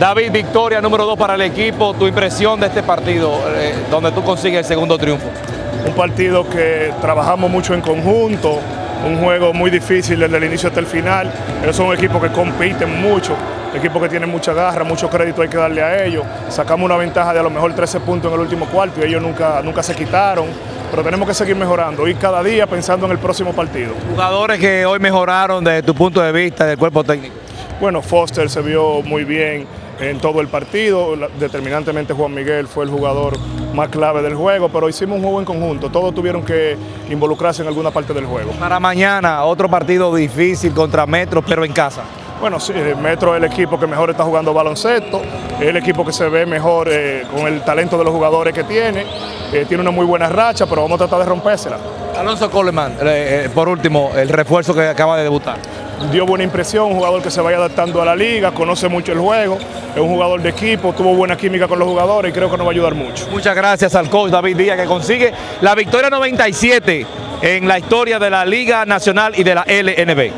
David, victoria número 2 para el equipo. Tu impresión de este partido, eh, donde tú consigues el segundo triunfo. Un partido que trabajamos mucho en conjunto, un juego muy difícil desde el inicio hasta el final. Ellos son un equipo que compiten mucho, equipo que tiene mucha garra, mucho crédito hay que darle a ellos. Sacamos una ventaja de a lo mejor 13 puntos en el último cuarto y ellos nunca, nunca se quitaron. Pero tenemos que seguir mejorando y cada día pensando en el próximo partido. Jugadores que hoy mejoraron desde tu punto de vista del cuerpo técnico. Bueno, Foster se vio muy bien en todo el partido, determinantemente Juan Miguel fue el jugador más clave del juego, pero hicimos un juego en conjunto, todos tuvieron que involucrarse en alguna parte del juego. Para mañana, otro partido difícil contra Metro, pero en casa. Bueno, sí, Metro es el equipo que mejor está jugando baloncesto, es el equipo que se ve mejor eh, con el talento de los jugadores que tiene, eh, tiene una muy buena racha, pero vamos a tratar de rompérsela. Alonso Coleman, eh, por último, el refuerzo que acaba de debutar. Dio buena impresión, un jugador que se vaya adaptando a la liga, conoce mucho el juego, es un jugador de equipo, tuvo buena química con los jugadores y creo que nos va a ayudar mucho. Muchas gracias al coach David Díaz que consigue la victoria 97 en la historia de la Liga Nacional y de la LNB.